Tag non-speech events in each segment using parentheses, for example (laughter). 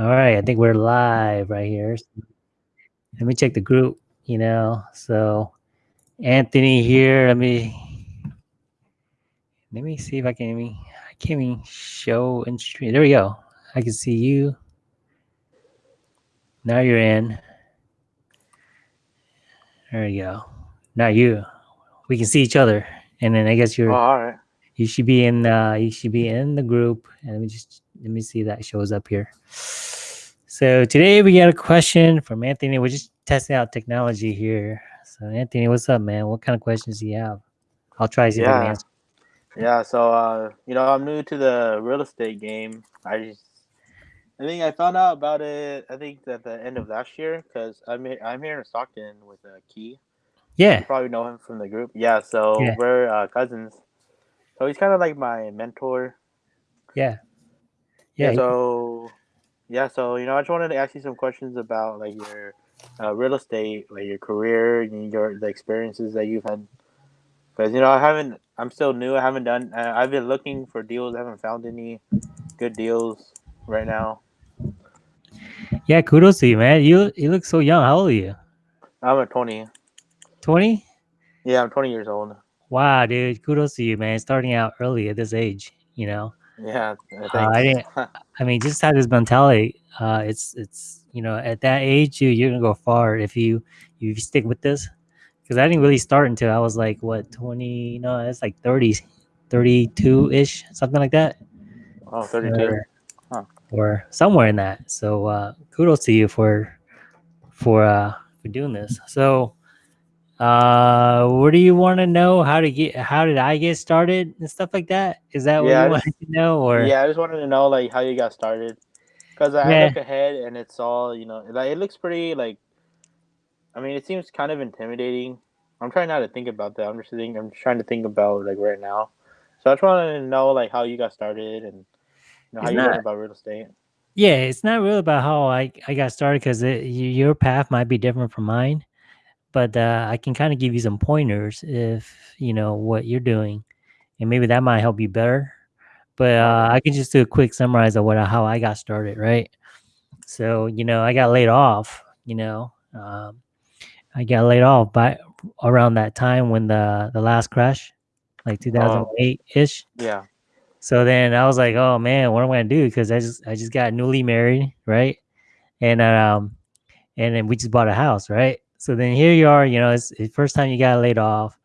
All right, I think we're live right here. Let me check the group, you know. So Anthony here. Let me let me see if I can even I can't even show and stream. There we go. I can see you. Now you're in. There you go. Now you. We can see each other. And then I guess you're Oh, all right. you should be in uh you should be in the group. And let me just let me see if that shows up here. So today we got a question from Anthony. We're just testing out technology here. So Anthony, what's up, man? What kind of questions do you have? I'll try to see if I can Yeah. answer. Yeah. So, uh, you know, I'm new to the real estate game. I just, I think I found out about it. I think at the end of last year because I'm I'm here in Stockton with uh, Key. Yeah, You probably know him from the group. Yeah. So Yeah. we're uh, cousins. So he's kind of like my mentor. yeah. Yeah. Yeah. So, yeah. So you know, I just wanted to ask you some questions about like your uh, real estate, like your career, and your the experiences that you've had. Because you know, I haven't. I'm still new. I haven't done. Uh, I've been looking for deals. I haven't found any good deals right now. yeah, kudos to you, man. You you look so young. How old are you? I'm at 20. 20? Yeah, I'm 20 years old. Wow, dude. Kudos to you, man. Starting out early at this age, you know. Yeah. uh, I didn't (laughs) I mean, just have this mentality. Uh, it's it's you know at that age you you're gonna go far if you you stick with this. Because I didn't really start until I was like what twenty? No, it's like 30, 32 ish, something like that, oh, 32. or, Huh. or somewhere in that. So uh, kudos to you for for uh, for doing this. So, uh, what do you want to know? How to get? How did I get started and stuff like that? Is that what Yeah, I you want to know? Or Yeah, I just wanted to know like how you got started. Because I Yeah. look ahead and it's all you know. Like it looks pretty like. I mean, it seems kind of intimidating. I'm trying not to think about that. I'm just thinking. I'm just trying to think about like right now. So I just wanted to know like how you got started and you know, how It's you not- learned about real estate. Yeah, it's not really about how I, I got started because your path might be different from mine, but uh, I can kind of give you some pointers if you know what you're doing, and maybe that might help you better. But uh, I can just do a quick summarize of what how I got started, right? So you know, I got laid off. You know, um, I got laid off by around that time when the the last crash, like 2008 ish. Yeah. So then I was like, oh man, what am I gonna do? Because I just I just got newly married, right? And um and then we just bought a house, right? So then here you are, you know, it's the first time you got laid off.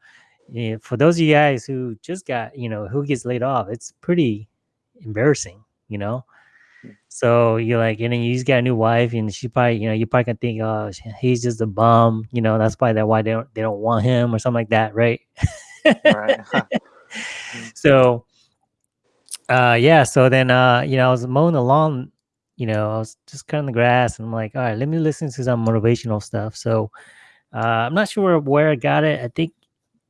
Yeah, for those of you guys who just got, you know, who gets laid off, it's pretty embarrassing, you know. So you're like, and then you just got a new wife, and she probably, you know, you probably can think, oh, he's just a bum, you know. That's probably that why they don't they don't want him or something like that, right? Right. (laughs) (laughs) so uh yeah so then uh you know i was mowing the lawn you know i was just cutting the grass and i'm like all right let me listen to some motivational stuff. So uh i'm not sure where i got it. I think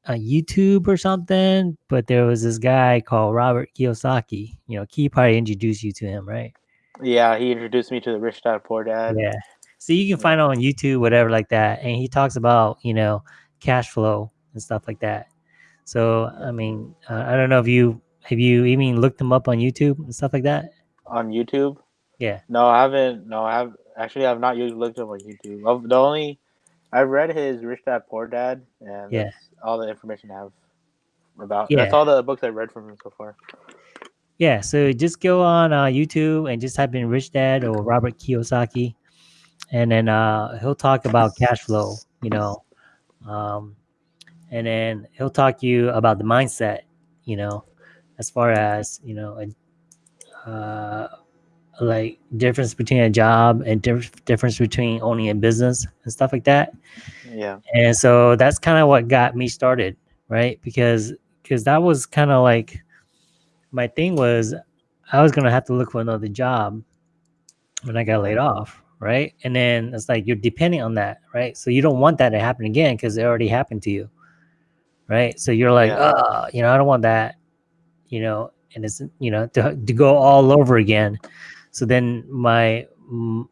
uh, youtube or something but there was this guy called robert kiyosaki. You know key probably introduced you to him right? Yeah, he introduced me to the Rich Dad Poor Dad. yeah. So you can find it on youtube whatever like that and he talks about you know cash flow and stuff like that. So i mean uh, i don't know if you have you even looked him up on youtube and stuff like that? On YouTube. Yeah No, I haven't. No, I have actually. I've not used looked up on YouTube. Of the only, I've read his Rich Dad Poor Dad, and Yeah. that's all the information I have about. Yeah. That's all the books I've read from him so far. Yeah, so just go on uh, YouTube and just type in Rich Dad or Robert Kiyosaki, and then uh, he'll talk about cash flow, you know, um, and then he'll talk to you about the mindset, you know, as far as you know, uh, like difference between a job and diff- difference between owning a business and stuff like that. Yeah. and so that's kind of what got me started right? Because because that was kind of like my thing was i was gonna have to look for another job when i got laid mm-hmm. off right? And then it's like you're depending on that right? So you don't want that to happen again because it already happened to you right? So you're like Yeah. oh you know i don't want that you know? And it's you know to, to go all over again so then my mm,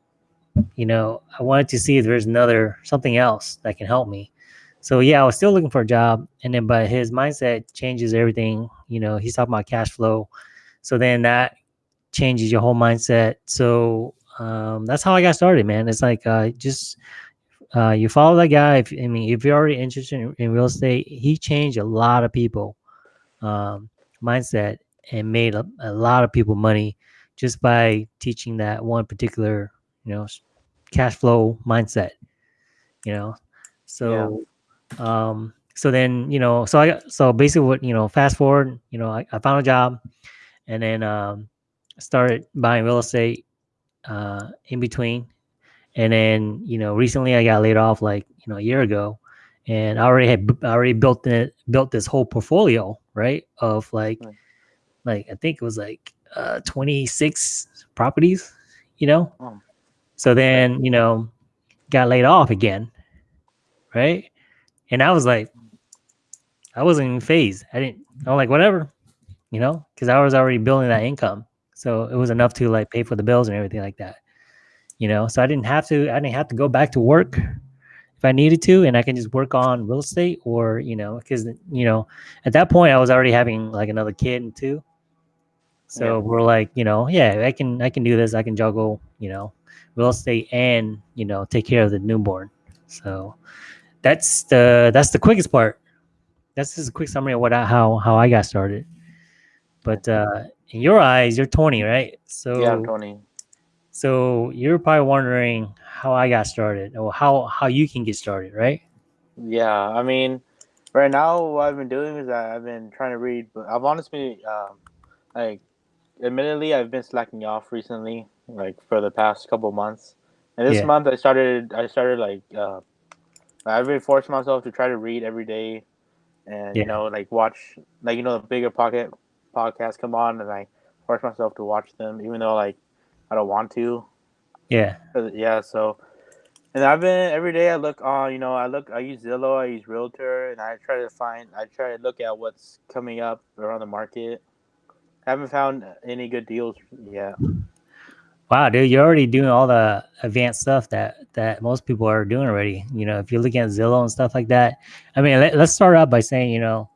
you know i wanted to see if there's another something else that can help me so yeah i was still looking for a job and then but his mindset changes everything you know he's talking about cash flow so then that changes your whole mindset so um, that's how I got started, man. It's like uh, just uh, you follow that guy. If, I mean, if you're already interested in, in real estate, he changed a lot of people um, mindset and made a, a lot of people money just by teaching that one particular, you know, cash flow mindset. You know, so um, so then you know, so I got so basically what you know, fast forward, you know, I, I found a job, and then um, started buying real estate uh, in between, and then you know, recently I got laid off like you know a year ago, and I already had I already built it built this whole portfolio right of like Right. like I think it was like uh 26 properties, you know. Oh. So then, you know, got laid off again. Right? And I was like I wasn't even fazed. I didn't I'm like whatever, you know, cuz I was already building that income. So it was enough to like pay for the bills and everything like that. You know, so I didn't have to I didn't have to go back to work if I needed to, and I can just work on real estate or, you know, because, you know, at that point I was already having like another kid and too. So Yeah. we're like, you know, yeah, I can, I can do this. I can juggle, you know, real estate and, you know, take care of the newborn. So that's the, that's the quickest part. That's just a quick summary of what, I, how, how I got started. But, uh, in your eyes, you're 20, right? So, Yeah, I'm Tony. so you're probably wondering how I got started or how, how you can get started, right? Yeah, I mean, right now what I've been doing is I've been trying to read. But I've honestly, um, like, admittedly, I've been slacking off recently, like for the past couple months. And this Yeah. month, I started. I started like, uh, I've been forcing myself to try to read every day, and Yeah. you know, like watch, like you know, the bigger pocket podcasts come on, and I force myself to watch them, even though like I don't want to. Yeah. Uh, Yeah, so and I've been every day. I look on, you know, I look, I use Zillow, I use Realtor, and I try to find, I try to look at what's coming up around the market. I haven't found any good deals yet. Wow, dude, you're already doing all the advanced stuff that that most people are doing already. You know, if you're looking at Zillow and stuff like that. I mean, let, let's start out by saying, you know,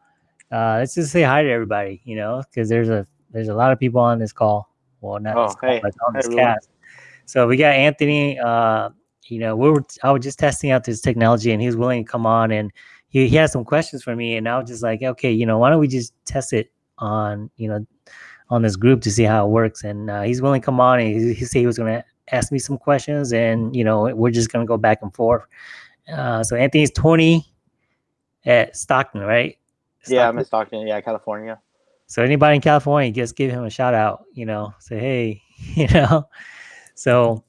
uh, let's just say hi to everybody. You know, because there's a there's a lot of people on this call. Well, not Oh, this call, hey. but on this cast. So we got Anthony. Uh, you know, we were I was just testing out this technology, and he was willing to come on, and he he had some questions for me, and I was just like, okay, you know, why don't we just test it on you know on this group to see how it works. And uh, he's willing to come on and he, he said he was going to ask me some questions and, you know, we're just going to go back and forth. Uh, so Anthony's 20 at Stockton, right? Yeah, I'm Stockton. in Stockton, yeah, California. So anybody in California, just give him a shout out, you know, say, hey, (laughs) you know, so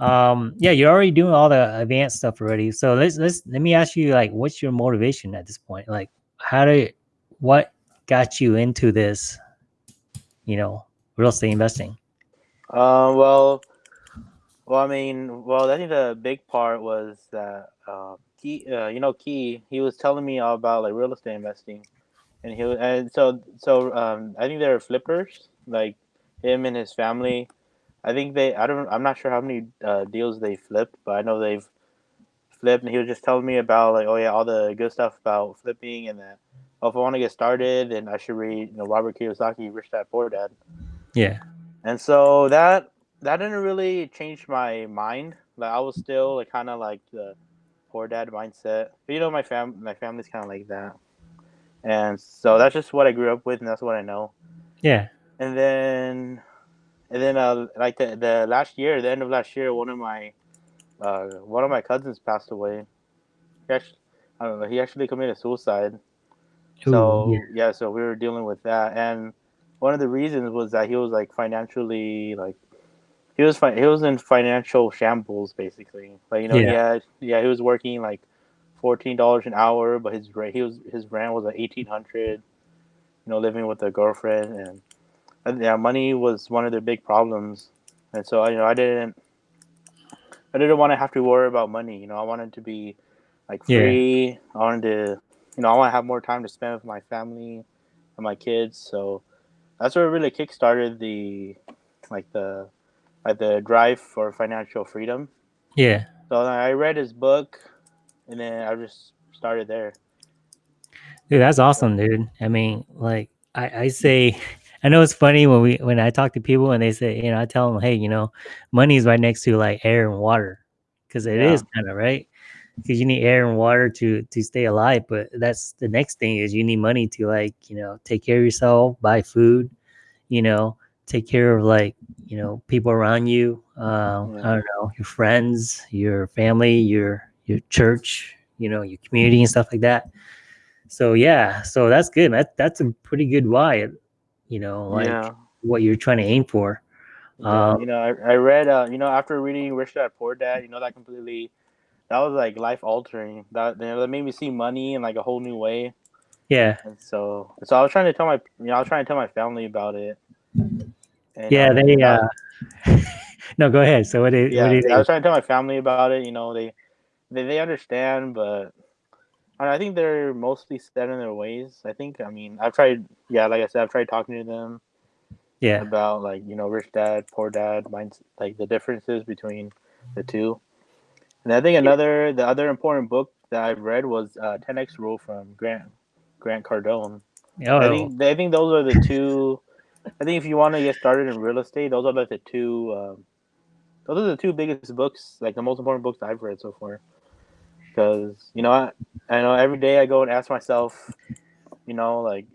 um yeah you're already doing all the advanced stuff already so let's let's let me ask you like what's your motivation at this point like how did what got you into this you know real estate investing? Uh, well, well, I mean, well, I think the big part was that uh, Key, uh, you know, Key, he was telling me all about like real estate investing, and he was, and so so um, I think they're flippers, like him and his family. I think they, I don't, I'm not sure how many uh, deals they flipped, but I know they've flipped, and he was just telling me about like, oh yeah, all the good stuff about flipping, and that oh, if I want to get started, then I should read, you know, Robert Kiyosaki, Rich Dad Poor Dad. yeah And so that that didn't really change my mind. Like I was still like kind of like the poor dad mindset. But you know, my fam my family's kind of like that, and so that's just what I grew up with, and that's what I know. yeah And then, and then uh, like the the last year, the end of last year, one of my uh one of my cousins passed away. He actually, I don't know. He actually committed suicide. Ooh, So yeah. yeah. so we were dealing with that, and one of the reasons was that he was like financially like he was fi- he was in financial shambles basically. Like you know, Yeah. he had yeah he was working like fourteen dollars an hour, but his rent he was his rent was like eighteen hundred. You know, living with a girlfriend, and, and yeah, money was one of their big problems, and so you know I didn't I didn't want to have to worry about money. You know, I wanted to be like Yeah. free. I wanted to, you know, I want to have more time to spend with my family and my kids. So that's what really kickstarted the, like the, like the drive for financial freedom. yeah So I read his book, and then I just started there. Dude, that's awesome, dude. I mean, like I, I say, (laughs) I know it's funny when we when I talk to people and they say, you know, I tell them, hey, you know, money is right next to like air and water, because it Yeah. is kind of right. Because you need air and water to to stay alive, but that's the next thing is you need money to like you know take care of yourself, buy food, you know, take care of like you know people around you. Uh, Yeah. I don't know your friends, your family, your your church, you know, your community and stuff like that. So yeah, so that's good. That that's a pretty good why. You know, like Yeah. what you're trying to aim for. Yeah, Um, you know, I, I read, uh, you know, after reading Rich Dad Poor Dad, you know, that completely, that was like life altering. That you know, that made me see money in like a whole new way. yeah, And so, so I was trying to tell my, you know, I was trying to tell my family about it. Yeah. uh, They (laughs) uh, no, go ahead. So what did yeah, what did I was trying to tell my family about it. You know, they, they, they understand, but I I think they're mostly set in their ways. I think, I mean, I've tried, yeah, like I said, I've tried talking to them Yeah, about like you know rich dad poor dad minds like the differences between the two and i think another the other important book that i've read was uh, 10x rule from grant grant cardone. Oh, i think i think those are the two i think if you want to get started in real estate those are like the two um, those are the two biggest books like the most important books i've read so far. Because you know I, I know every day i go and ask myself you know like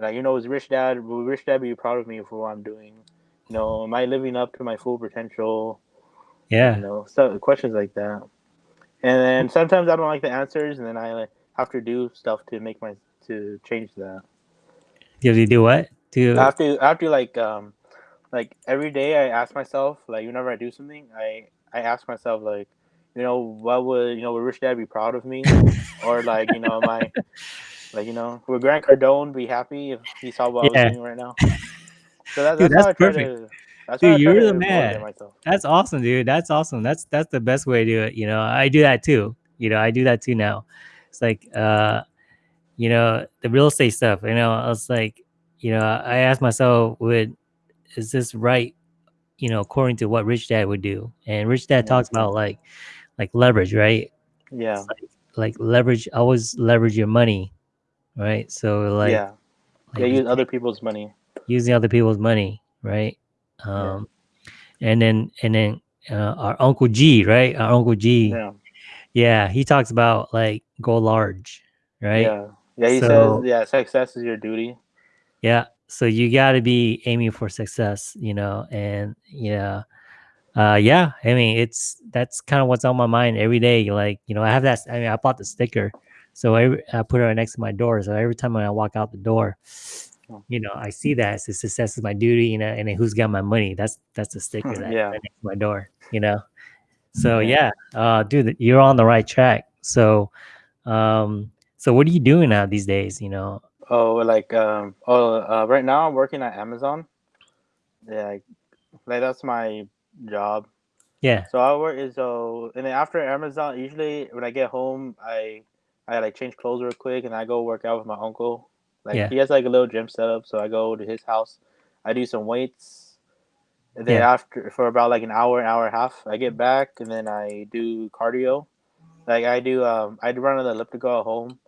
like you know is rich dad will rich dad be proud of me for what i'm doing? You know am i living up to my full potential yeah, you know so questions like that. And then sometimes i don't like the answers and then i have to do stuff to make my to change that. You have to do what? To i have to i have to like um like every day i ask myself like whenever i do something i i ask myself like you know what would you know would rich dad be proud of me? (laughs) Or like you know i like you know would grant cardone be happy if he saw what i was doing right now? So that, Dude, that's, how that's i try perfect. to that's Dude, how I try you're the man. That's awesome, dude. That's awesome. That's that's the best way to do it. You know, I do that too. You know, I do that too now. It's like uh, you know, the real estate stuff. You know, I was like, you know, I asked myself, would is this right? You know, according to what Rich Dad would do, and Rich Dad Yeah. talks about like like leverage, right? yeah like, like leverage. Always leverage your money, right? So like, yeah like they use other people's money using other people's money, right? Um, and then and then uh, our Uncle G, right? Our Uncle G, yeah yeah, he talks about like go large, right? yeah yeah he So- says yeah success is your duty Yeah. So you got to be aiming for success, you know, and yeah, uh, yeah. I mean, it's that's kind of what's on my mind every day. Like, you know, I have that. I mean, I bought the sticker, so I, I put it right next to my door. So every time when I walk out the door, You know, I see that says success is my duty, you know, and then who's got my money? That's that's the sticker that Yeah. right my door, you know. So Yeah. yeah, uh, dude, you're on the right track. So, um, so what are you doing now these days? You know, Oh, like um, oh, uh, right now I'm working at Amazon. Yeah, like, like that's my job. yeah, So I work is so, and then after Amazon, usually when I get home, I I like change clothes real quick, and I go work out with my uncle. Like Yeah. he has like a little gym setup, so I go to his house. I do some weights, and then Yeah. after for about like an hour, an hour and a half, I get back, and then I do cardio. Like I do, um, I do run on the elliptical at home.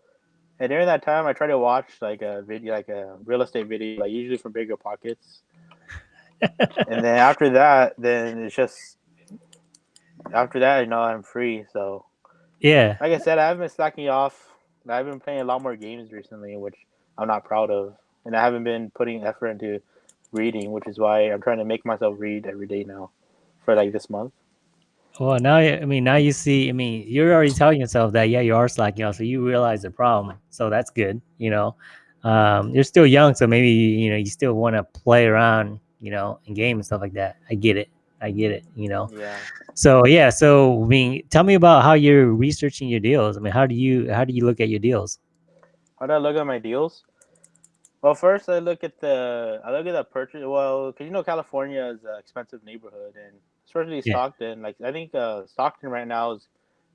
And during that time, I try to watch like a video, like a real estate video, like usually from Bigger Pockets. (laughs) and then after that, then it's just after that, you know, I'm free. So, yeah. like I said, I haven't been slacking off. I've been playing a lot more games recently, which I'm not proud of, and I haven't been putting effort into reading, which is why I'm trying to make myself read every day now, for like this month. Well, now I mean, now you see. I mean, you're already telling yourself that yeah, you are slacking off, so you realize the problem. So that's good. You know, um, you're still young, so maybe you know you still want to play around, you know, in game and stuff like that. I get it. I get it. You know. Yeah. So yeah. So I mean, tell me about how you're researching your deals. I mean, how do you how do you look at your deals? How do I look at my deals? Well, first I look at the I look at the purchase. Well, because you know California is an expensive neighborhood, and especially Yeah. Stockton. Like I think uh, Stockton right now is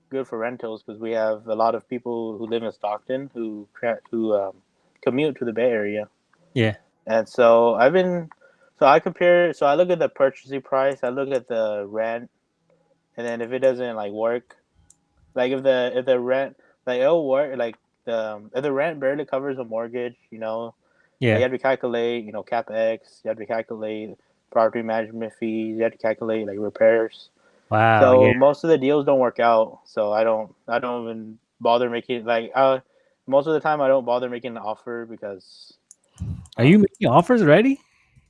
good for rentals because we have a lot of people who live in Stockton who who um, commute to the Bay Area. Yeah. And so I've been, so I compare. So I look at the purchasing price. I look at the rent, and then if it doesn't like work, like if the if the rent like it'll work like the if the rent barely covers a mortgage, you know, yeah, You have to calculate, you know, capex. You have to calculate property management fees. You have to calculate like repairs. Wow. so yeah. most of the deals don't work out. So I don't I don't even bother making like uh most of the time I don't bother making an offer because Are you making offers already?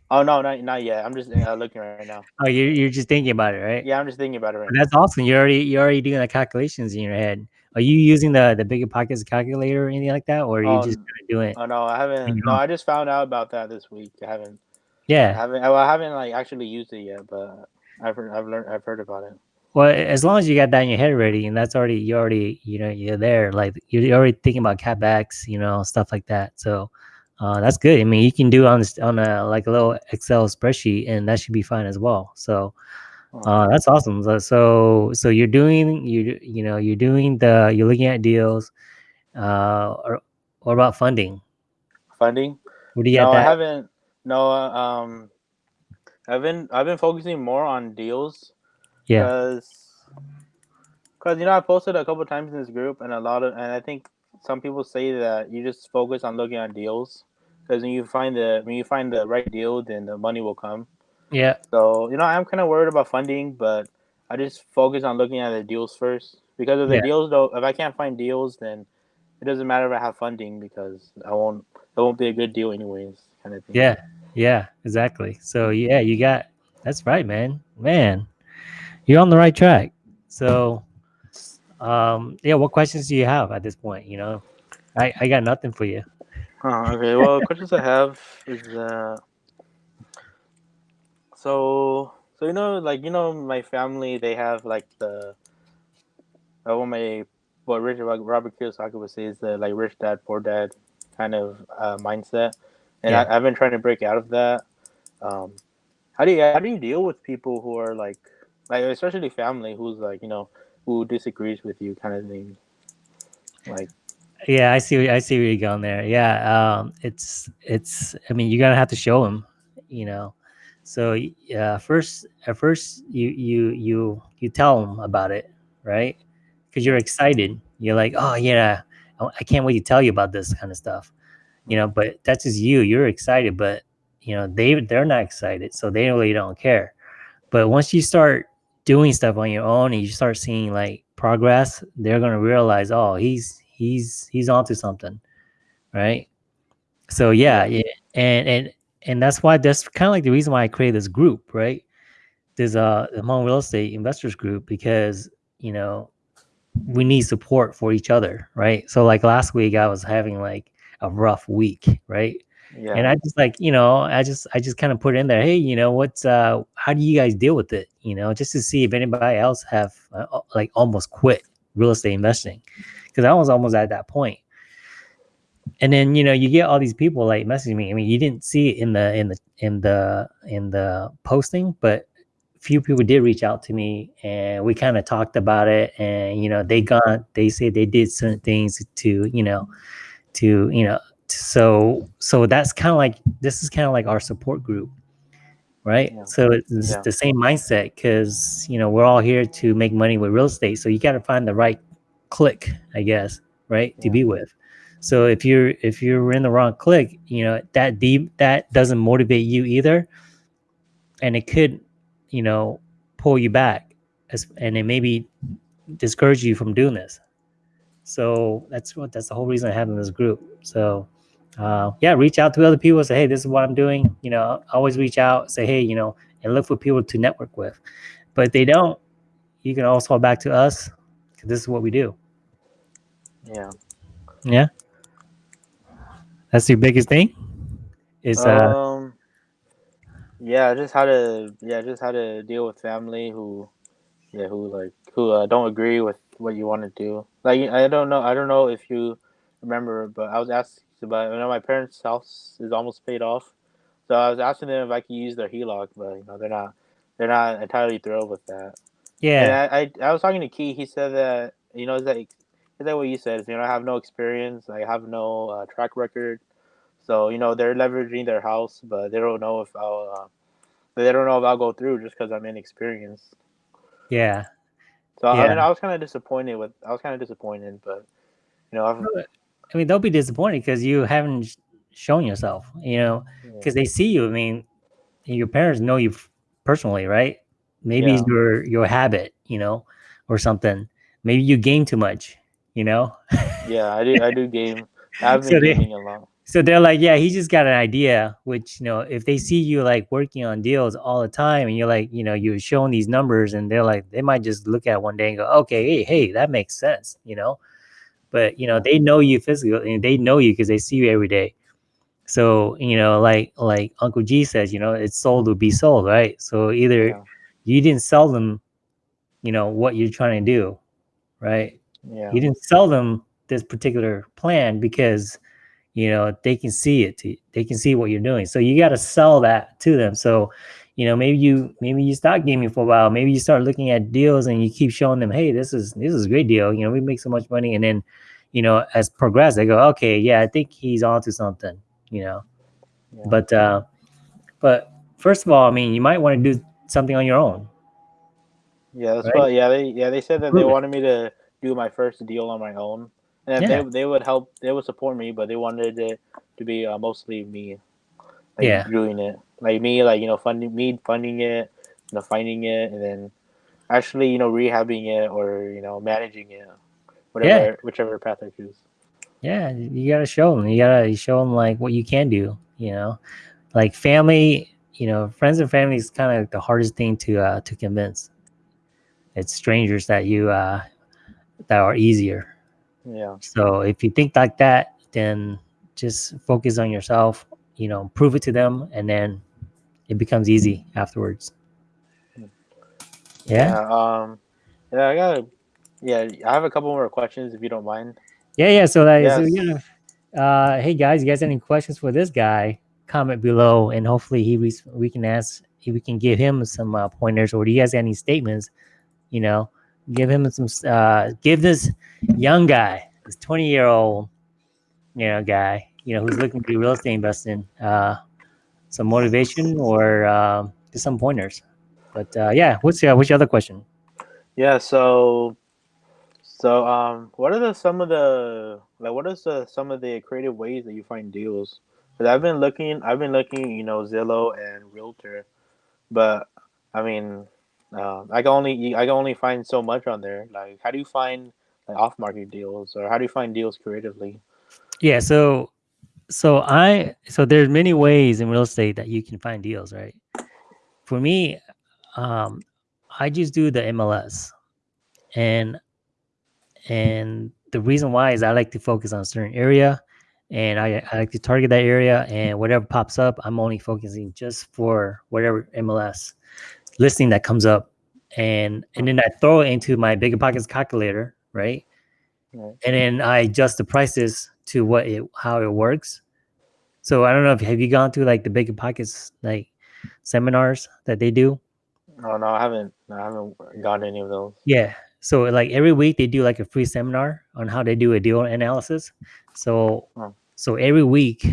oh no not not yet I'm just uh, looking right now. Oh, you're you're just thinking about it, right? Yeah, I'm just thinking about it right That's awesome. You're already you're already doing the calculations in your head. Are you using the the bigger pockets calculator or anything like that, or are you Oh, just doing it? Oh no, I haven't. you No. I just found out about that this week. I haven't. Yeah, I haven't. Well, I haven't like actually used it yet, but I've heard, I've learned I've heard about it. Well, as long as you got that in your head already, and that's already you already you know you're there. Like you're already thinking about capex, you know, stuff like that. So uh, that's good. I mean, you can do on this, on a like a little Excel spreadsheet, and that should be fine as well. So uh, that's awesome. So- So so you're doing you you know you're doing the you're looking at deals. Uh, or what about funding? funding? What do you No, I haven't. No, uh, um, I've been I've been focusing more on deals Yeah. because because you know I posted a couple times in this group, and a lot of and I think some people say that you just focus on looking at deals because when you find the when you find the right deal, then the money will come. Yeah. So you know, I'm kind of worried about funding, but I just focus on looking at the deals first because of the Yeah. deals. Though, if I can't find deals, then it doesn't matter if I have funding because I won't. It won't be a good deal anyways, kind of thing. Yeah. Yeah. Exactly. So yeah, you got that's right, man. Man, you're on the right track. So, um, yeah. What questions do you have at this point? You know, I I got nothing for you. Huh, okay. Well, questions I have is uh, so so you know, like you know, my family they have like the uh, what my what Richard Robert Kiyosaki would say is the like rich dad poor dad kind of uh, mindset, and Yeah. I, I've been trying to break out of that. Um, how do you how do you deal with people who are like like especially family who's like you know who disagrees with you kind of thing, like Yeah, I see. I see where you're going there. Yeah, um, it's it's. I mean, you're gonna have to show them, you know. So yeah, uh, first at first you you you you tell them about it, right? Because you're excited. You're like, oh yeah, I I can't wait to tell you about this kind of stuff, you know. But that's just you. You're excited, but you know they they're not excited, so they really don't care. But once you start doing stuff on your own and you start seeing like progress, they're gonna realize, oh, he's he's he's onto something, right? So yeah, Yeah. yeah, and and and that's why that's kind of like the reason why I created this group, right? There's a the Hmong Real Estate Investors Group because you know we need support for each other, right? So like last week I was having like a rough week, right? yeah, and I just like you know I just I just kind of put in there, hey, you know what's uh how do you guys deal with it? You know, just to see if anybody else have uh, uh, like almost quit real estate investing because I was almost at that point. And then you know you get all these people like messaging me. I mean, you didn't see it in the in the in the in the posting, but few people did reach out to me and we kind of talked about it and you know they got they said they did certain things to you know to you know so so that's kind of like this is kind of like our support group right Yeah. so it's Yeah. the same mindset because you know we're all here to make money with real estate so you got to find the right click i guess right to be with so if you're if you're in the wrong click you know that deep that doesn't motivate you either and it could you know pull you back as, and it maybe discourage you from doing this so that's what that's the whole reason I have in this group. So uh, yeah, reach out to other people. Say, hey, this is what I'm doing. You know, always reach out. Say, hey, you know, and look for people to network with. But if they don't, you can also fall back to us because this is what we do. yeah. Yeah, that's your biggest thing. Is uh, um yeah just how to yeah just how to deal with family who yeah who like who uh, don't agree with what you want to do. Like i don't know i don't know if you remember but i was asked about you know my parents house is almost paid off. So i was asking them if i could use their heloc but you know they're not they're not entirely thrilled with that. Yeah, and I, I i was talking to key he said that you know is that is that what you said you know i have no experience i have no uh, track record so you know they're leveraging their house, but they don't know if I'll. Uh, they don't know if I'll go through just because I'm inexperienced. yeah. So I mean, I was kind of disappointed with. I was kind of disappointed, but you know, I've, I mean, they'll be disappointed because you haven't shown yourself, you know, Yeah. because they see you. I mean, your parents know you personally, right? Maybe it's Yeah. your your habit, you know, or something. Maybe you game too much, you know. Yeah, I do. I do game. (laughs) I've been So they- gaming a lot. So they're like, yeah, he just got an idea. Which you know, if they see you like working on deals all the time, and you're like, you know, you're showing these numbers, and they're like, they might just look at one day and go, okay, hey, hey, that makes sense, you know. But you know, they know you physically, and they know you because they see you every day. So you know, like like Uncle G says, you know, it's sold to be sold, right? So either Yeah. you didn't sell them, you know, what you're trying to do, right? Yeah. You didn't sell them this particular plan because you know they can see it to, they can see what you're doing so you got to sell that to them so you know maybe you maybe you stop gaming for a while maybe you start looking at deals and you keep showing them hey this is this is a great deal you know we make so much money and then you know as progress they go okay yeah i think he's onto something you know Yeah. but uh but first of all i mean you might want to do something on your own Yeah, that's Right? what. Yeah, they yeah they said that they Prove it. wanted me to do my first deal on my own, and Yeah. they they would help. They would support me, but they wanted it to be uh, mostly me, like, Yeah. doing it. Like me, like you know, funding me funding it, you know, finding it, and then actually you know rehabbing it or you know managing it, whatever whichever path I choose. yeah you gotta show them you gotta show them like what you can do you know like family you know friends and family is kind of the hardest thing to uh to convince it's strangers that you uh that are easier Yeah, so if you think like that then just focus on yourself you know prove it to them and then it becomes easy afterwards yeah Um. Yeah, I got. Yeah, I have a couple more questions if you don't mind. Yeah, yeah. So that Yes. know, uh, hey guys, you guys have any questions for this guy? Comment below, and hopefully he we, we can ask if we can give him some uh, pointers, or do you guys have any statements? You know, give him some. Uh, give this young guy, this twenty year old, you know, guy, you know, who's looking to do real estate investing, uh, some motivation or uh, just some pointers. But uh, yeah, what's uh, what's your other question? Yeah, so so um what are the some of the like what is the some of the creative ways that you find deals? Cuz I've been looking I've been looking, you know, Zillow and Realtor, but I mean um I can only I can only find so much on there. Like how do you find like off-market deals or how do you find deals creatively? Yeah, so so I so there's many ways in real estate that you can find deals, right? For me, um, I just do the MLS, and and the reason why is I like to focus on a certain area, and I, I like to target that area, and whatever pops up, I'm only focusing just for whatever MLS listing that comes up, and and then I throw it into my bigger pockets calculator, right? Right. and then I adjust the prices to what it how it works. So I don't know if have you gone through like the Bigger Pockets like seminars that they do? No, no, I haven't I haven't gotten any of those. Yeah. So like every week they do like a free seminar on how they do a deal analysis. So Oh. so every week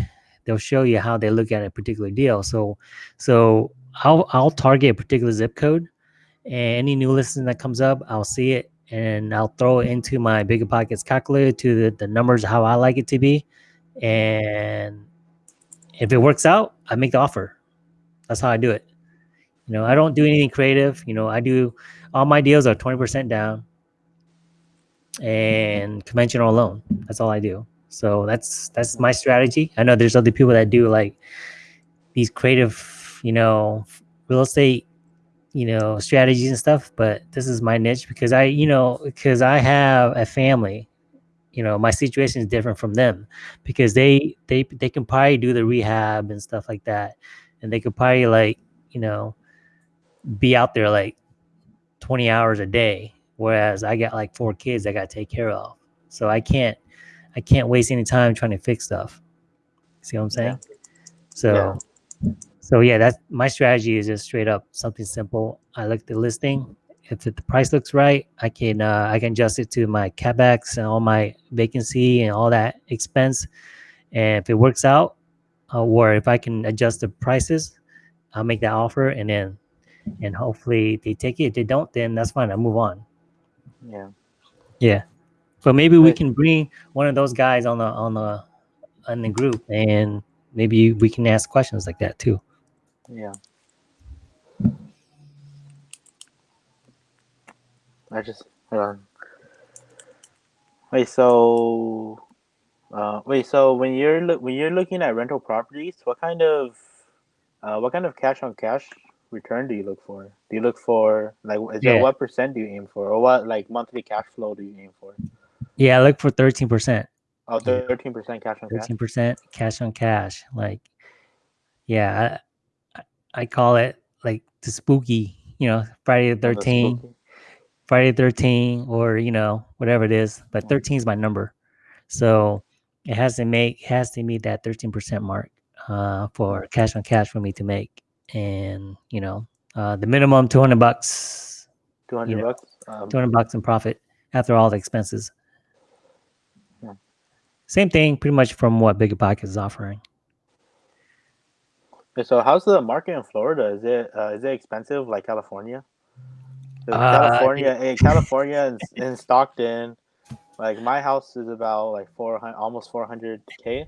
they'll show you how they look at a particular deal. So so I'll I'll target a particular zip code and any new listing that comes up, I'll see it and I'll throw it into my bigger pockets calculator to the, the numbers how I like it to be. And if it works out, I make the offer. That's how I do it. You know, I don't do anything creative. You know, I do all my deals are 20% down and conventional loan. That's all I do. So that's that's my strategy. I know there's other people that do like these creative, you know, real estate, you know, strategies and stuff, but this is my niche because I, you know, because I have a family. You know, my situation is different from them because they they they can probably do the rehab and stuff like that. And they could probably like, you know, be out there like 20 hours a day whereas i got like four kids i got to take care of. So i can't i can't waste any time trying to fix stuff. See what i'm saying? So so yeah that's my strategy is just straight up something simple i look at the listing if the price looks right i can uh, i can adjust it to my capex and all my vacancy and all that expense and if it works out uh, or if i can adjust the prices i'll make that offer and then and hopefully they take it. If they don't, then that's fine. I move on. Yeah. Yeah. But maybe we can bring one of those guys on the on the on the group and maybe we can ask questions like that too. Yeah. I just hold on. Wait, so uh, wait, so when you're loo- when you're looking at rental properties, what kind of uh, what kind of cash on cash return do you look for? Do you look for like is there what percent do you aim for, or what like monthly cash flow do you aim for? Yeah, I look for thirteen percent. Oh, thirteen percent cash on cash. Thirteen percent cash on cash. Like, yeah, I, call it like the spooky. You know, Friday the Oh, Thirteenth, spooky. Friday the 13, or you know, whatever it is. But Mm. 13 is my number, so it has to make it has to meet that 13 percent mark uh, for cash on cash for me to make, and you know, uh, the minimum 200 bucks, Two hundred know, bucks. Um, 200 bucks in profit after all the expenses. Yeah. Same thing, pretty much from what Bigger Pocket is offering. So how's the market in Florida? Is it uh, is it expensive like California? Uh, California, in California, and in Stockton, like my house is about like four hundred, almost four hundred k.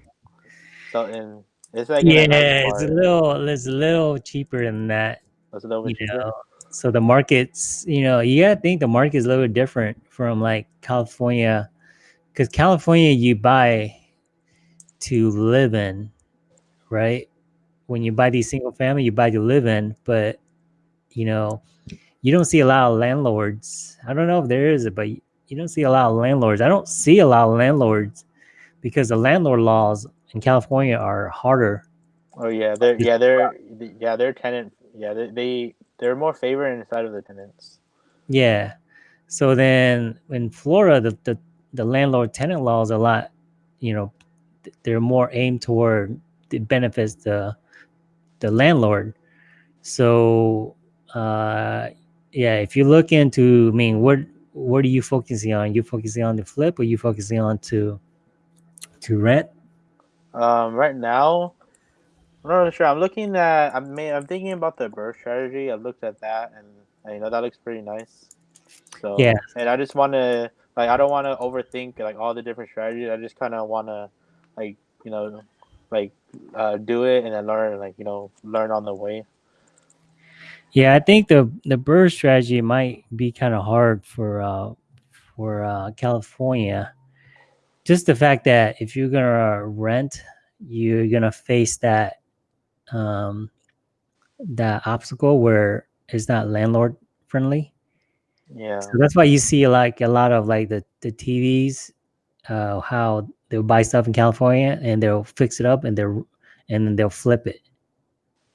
So in it's like in yeah, it's a little it's a little cheaper than that. It's a little bit cheaper. know, so the markets, you know, you gotta think the market is a little bit different from like California, because California you buy to live in, right? When you buy these single family, you buy to live in, but you know, you don't see a lot of landlords. I don't know if there is, but you don't see a lot of landlords. I don't see a lot of landlords because the landlord laws in California are harder. Oh yeah, they're yeah they're yeah they're tenant yeah they they they're more favored inside of the tenants. Yeah. So then in Florida, the, the, the landlord tenant laws are a lot, you know, they're more aimed toward the benefits the the landlord. So uh yeah, if you look into I mean what what are you focusing on? You focusing on the flip or you focusing on to to rent? Um, right now, I'm not really sure. I'm looking at I'm ma- I'm thinking about the BRRRR strategy. I've looked at that and, and you know that looks pretty nice. So Yeah. and I just want to like I don't want to overthink like all the different strategies. I just kind of want to like you know like uh, do it and then learn like you know learn on the way. Yeah, I think the the BRRRR strategy might be kind of hard for uh for uh California. Just the fact that if you're gonna rent, you're gonna face that um that obstacle where it's not landlord friendly. Yeah. So that's why you see like a lot of like the the TVs, uh, how they'll buy stuff in California and they'll fix it up and they're and then they'll flip it.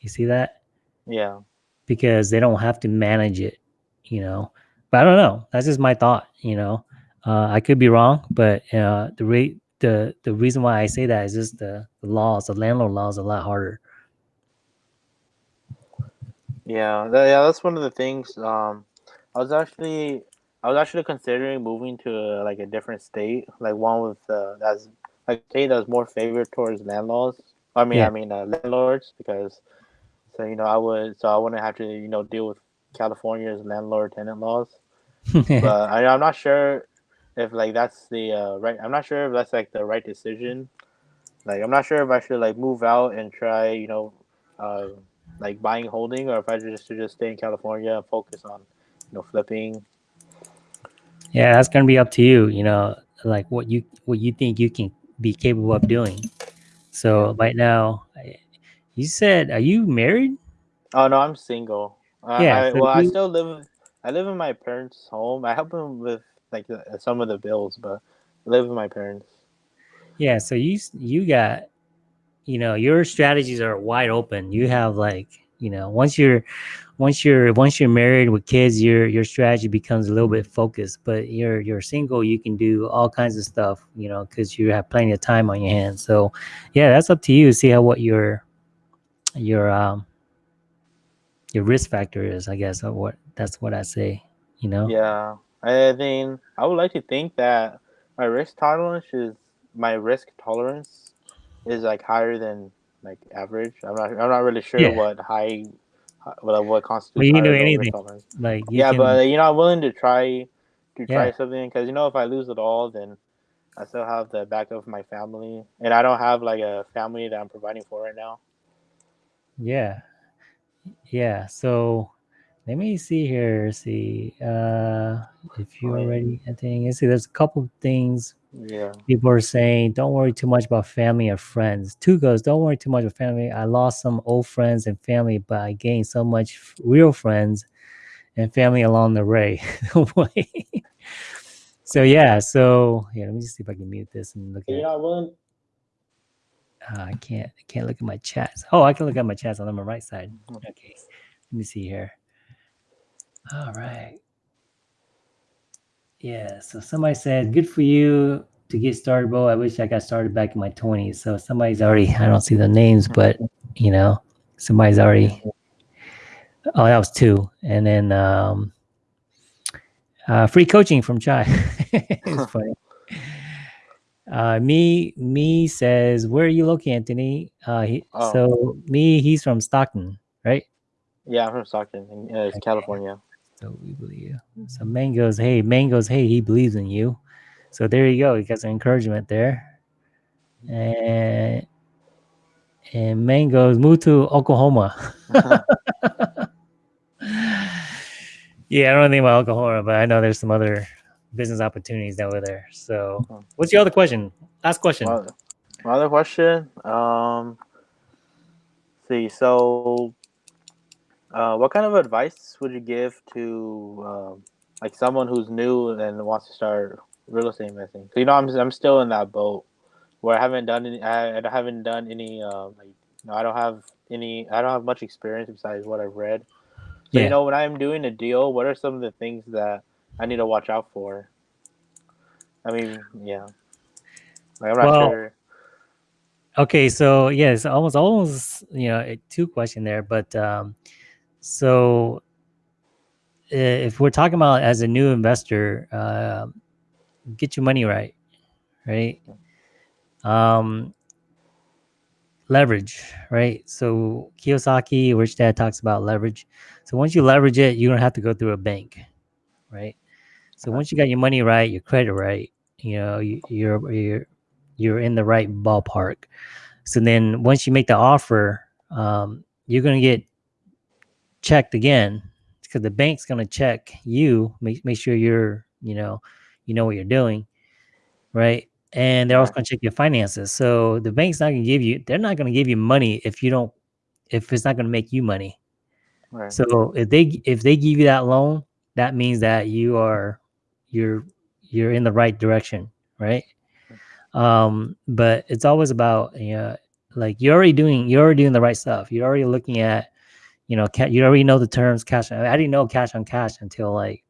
You see that? Yeah. because they don't have to manage it, you know. But I don't know. That's just my thought, you know. Uh, I could be wrong, but uh, the rate the the reason why I say that is just the, the laws, the landlord laws, are a lot harder. Yeah, tha- yeah, that's one of the things. Um, I was actually, I was actually considering moving to uh, like a different state, like one with uh, that's like a state that's more favored towards landlords. I mean, Yeah. I mean uh, landlords because, so you know, I would, so I wouldn't have to, you know, deal with California's landlord tenant laws. (laughs) But I, I'm not sure if like that's the uh, right. I'm not sure if that's like the right decision. Like, I'm not sure if I should like move out and try, you know, uh, like buying holding, or if I just should just stay in California and focus on, you know, flipping. Yeah, that's gonna be up to you, you know, like what you what you think you can be capable of doing. So right now, you said, are you married? Oh no, I'm single. Uh, Yeah, I, so well, I still live. I live in my parents' home. I help them with like some of the bills, but I live with my parents. Yeah, so you you got you know, your strategies are wide open. You have like, you know, once you're once you're once you're married with kids, your your strategy becomes a little bit focused. But you're you're single, you can do all kinds of stuff, you know, because you have plenty of time on your hands. So yeah, that's up to you. See how what your your um your risk factor is, I guess, or what that's what I say, you know? Yeah, I think I would like to think that my risk tolerance is my risk tolerance is like higher than like average. I'm not. I'm not really sure Yeah. what high, what what constitutes. Well, you can do or low risk anything. Like yeah, can, but you know, I'm willing to try to try Yeah. something because you know, if I lose it all, then I still have the back of my family, and I don't have like a family that I'm providing for right now. Yeah. Yeah. So let me see here. See, uh, if you're Oh, yeah. already anything, see, there's a couple things Yeah. people are saying. Don't worry too much about family or friends. Two goes, don't worry too much about family. I lost some old friends and family, but I gained so much real friends and family along the way. (laughs) so yeah. So yeah, let me just see if I can mute this and look at. You're not willing. Uh, I can't. I can't look at my chats. Oh, I can look at my chats on my right side. Mhm. Okay. Let me see here. All right. Yeah. So somebody said, "Good for you to get started, bro." I wish I got started back in my twenties. So somebody's already. (laughs) I don't see the names, but you know, somebody's already. Oh, that was two, and then um, uh, free coaching from Chai. (laughs) it's (laughs) funny. Uh, me, me says, "Where are you located, Anthony?" Uh, he, Oh. so me, he's from Stockton, right? Yeah, I'm from Stockton, in, uh, it's California. So we believe. So Mangoes, hey, Mangoes, hey, he believes in you. So there you go. You got some encouragement there. And and Mangoes moved to Oklahoma. (laughs) yeah, I don't think about Oklahoma, but I know there's some other business opportunities over there. So Mhm. what's your other question? Last question. My, my other question. Um, see, so, uh, what kind of advice would you give to um, like someone who's new and wants to start real estate investing? So, you know, I'm I'm still in that boat where I haven't done any. I, I haven't done any. Um, like, you know, I don't have any. I don't have much experience besides what I've read. So, Yeah. you know, when I'm doing a deal, what are some of the things that I need to watch out for? I mean, yeah. Like, I'm not Well, sure. Okay, so yes, almost almost you know two question there, but um, so if we're talking about as a new investor, uh, get your money right, right? Um, leverage, right? So Kiyosaki, Rich Dad talks about leverage. So once you leverage it, you don't have to go through a bank, right? So once you got your money right, your credit right, you know you, you're you're you're in the right ballpark. So then once you make the offer, um, you're gonna get checked again because the bank's gonna check you, make make sure you're you know you know what you're doing, right? And they're also gonna check your finances. So the bank's not gonna give you they're not gonna give you money if you don't if it's not gonna make you money. Right. So if they if they give you that loan, that means that you are you're you're in the right direction, right? Um, but it's always about you know, like you're already doing you're already doing the right stuff. You're already looking at, you know, you already know the terms cash. I didn't know cash on cash until like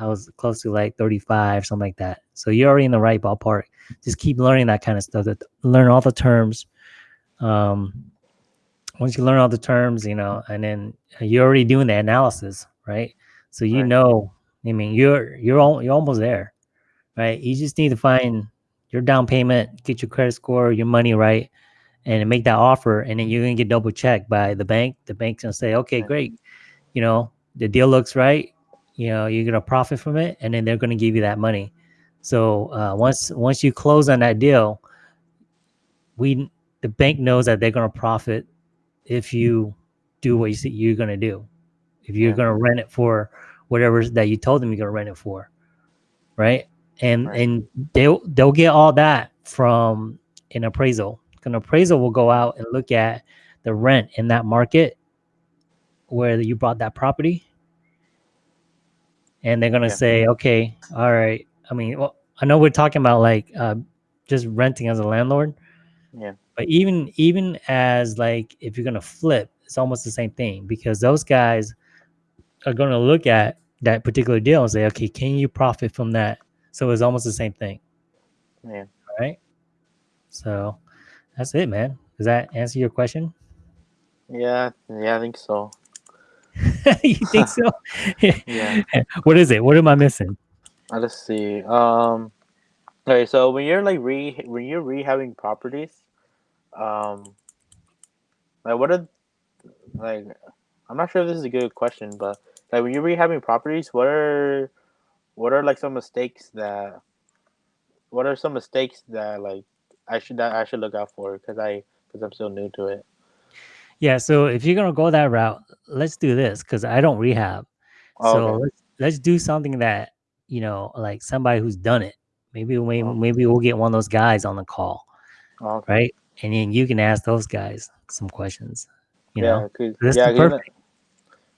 I was close to like 35, something like that. So you're already in the right ballpark. Just keep learning that kind of stuff. That learn all the terms. Um, once you learn all the terms, you know, and then you're already doing the analysis, right? So you Right. know, I mean, you're you're all, you're almost there, right? You just need to find your down payment, get your credit score, your money right, and make that offer, and then you're gonna get double checked by the bank. The bank's gonna say, okay, great, you know, the deal looks right. You know, you're gonna profit from it, and then they're gonna give you that money. So uh, once once you close on that deal, we the bank knows that they're gonna profit if you do what you see you're gonna do. If you're Yeah. gonna rent it for whatever that you told them you're gonna rent it for, right? And Right. and they'll they'll get all that from an appraisal. An appraisal will go out and look at the rent in that market where you bought that property, and they're gonna Yeah. say, okay, all right. I mean, well, I know we're talking about like uh, just renting as a landlord, Yeah. but even even as like if you're gonna flip, it's almost the same thing because those guys are gonna look at that particular deal and say, okay, can you profit from that? So it's almost the same thing, Yeah. right? So that's it, man. Does that answer your question? Yeah. Yeah. I think so. (laughs) you think so? (laughs) Yeah. (laughs) what is it? What am I missing? Uh, Let's see. Um. Okay. So when you're like re when you're rehabbing properties, um, like what are like I'm not sure if this is a good question, but like when you're rehabbing properties, what are what are like some mistakes that what are some mistakes that like I should I should look out for because I because I'm still new to it. Yeah. So if you're gonna go that route, let's do this because I don't rehab. Oh, So okay. let's let's do something that you know, like somebody who's done it. Maybe we Oh. maybe we'll get one of those guys on the call, Oh, okay. right? And then you can ask those guys some questions. You yeah, know, That's yeah, 'cause you know- perfect.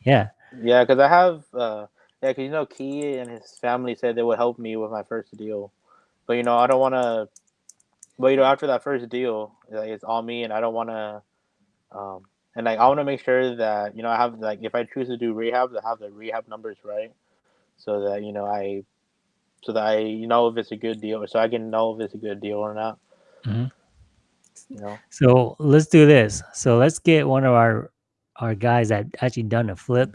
Yeah. yeah, because I have uh yeah, because you know Key and his family said they would help me with my first deal, but you know I don't want to. But you know after that first deal, like, it's all me, and I don't want to. Um, and like I want to make sure that you know I have like if I choose to do rehab, to have the rehab numbers right, so that you know I, so that I you know if it's a good deal, or so I can know if it's a good deal or not. Mhm. You know. So let's do this. So let's get one of our our guys that actually done a flip,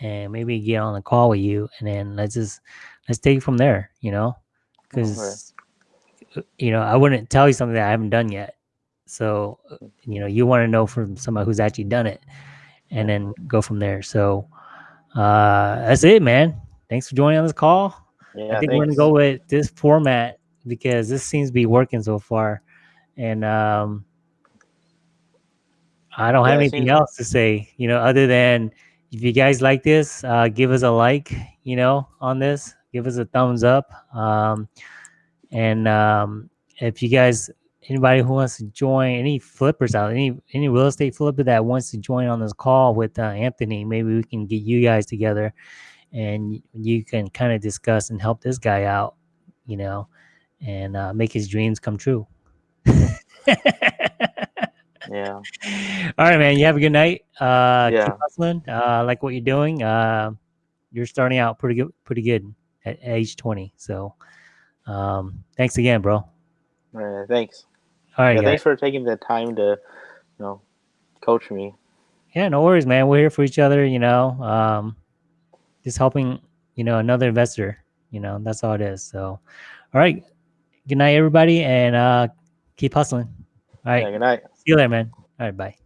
and maybe get on the call with you, and then let's just let's take it from there. You know, because you know I wouldn't tell you something that I haven't done yet. So you know you want to know from somebody who's actually done it, and then go from there. So uh that's it, man. Thanks for joining on this call. Yeah, I think we're gonna go with this format because this seems to be working so far, and um, I don't have Yeah, it anything else to say. You know, other than if you guys like this, uh, give us a like. You know, on this, give us a thumbs up. Um, and um, if you guys, anybody who wants to join, any flippers out, any any real estate flipper that wants to join on this call with uh, Anthony, maybe we can get you guys together, and you can kind of discuss and help this guy out. You know, and uh, make his dreams come true. Yeah. (laughs) All right, man. You have a good night. Uh, Yeah. Keep hustling. Uh, I like what you're doing. Uh, you're starting out pretty good, pretty good at age 20. So, um, thanks again, bro. Yeah, thanks. All right, Yeah, thanks for taking the time to, you know, coach me. Yeah, no worries, man. We're here for each other. You know, um, just helping. You know, another investor. You know, that's all it is. So, all right. Good night, everybody, and uh, keep hustling. All right. Yeah, good night. See you later, man. All right. Bye.